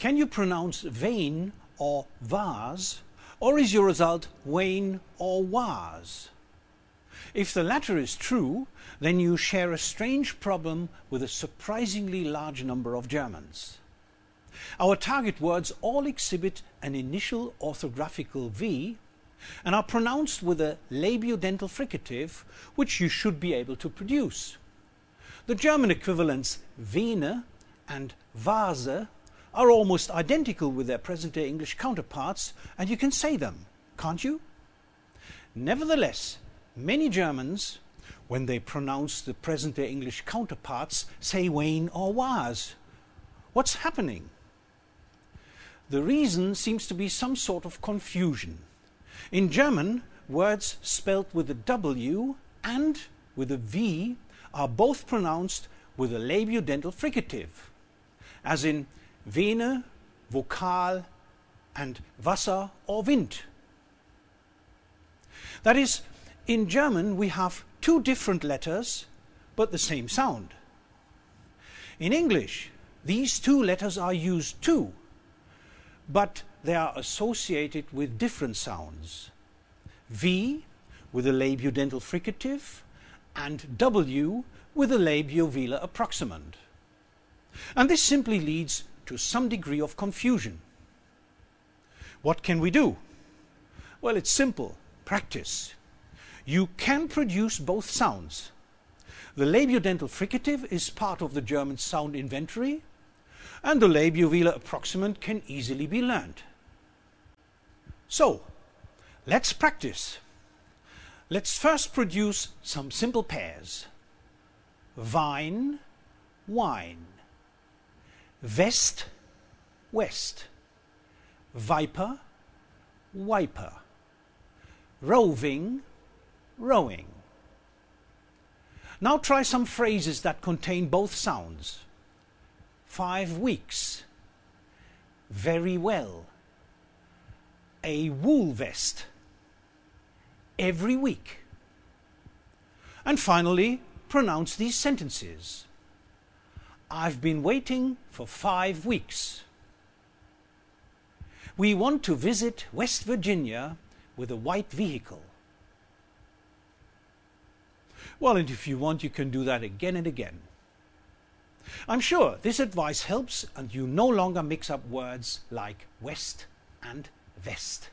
Can you pronounce vein or vase, or is your result wane or was? If the latter is true, then you share a strange problem with a surprisingly large number of Germans. Our target words all exhibit an initial orthographical V and are pronounced with a labiodental fricative, which you should be able to produce. The German equivalents Vene and Vase are almost identical with their present-day English counterparts, and you can say them, can't you? Nevertheless, many Germans, when they pronounce the present-day English counterparts, say Wayne or was. What's happening? The reason seems to be some sort of confusion. In German, words spelled with a W and with a V are both pronounced with a labiodental fricative, as in Vene, Vokal and Wasser or Wind. That is, in German we have two different letters but the same sound. In English, these two letters are used too, but they are associated with different sounds. V with a labiodental fricative and W with a labiovelar approximant. And this simply leads to some degree of confusion. What can we do? Well, it's simple. Practice. You can produce both sounds. The labiodental fricative is part of the German sound inventory, and the labiovelar approximant can easily be learned. So, let's practice. Let's first produce some simple pairs. Vine, wine. Vest, west. Viper, wiper. Roving, rowing. Now try some phrases that contain both sounds. Five weeks. Very well a wool vest every week. And finally, pronounce these sentences. I've been waiting for five weeks. We want to visit West Virginia with a white vehicle. Well, and if you want, you can do that again and again. I'm sure this advice helps and you no longer mix up words like West and vest.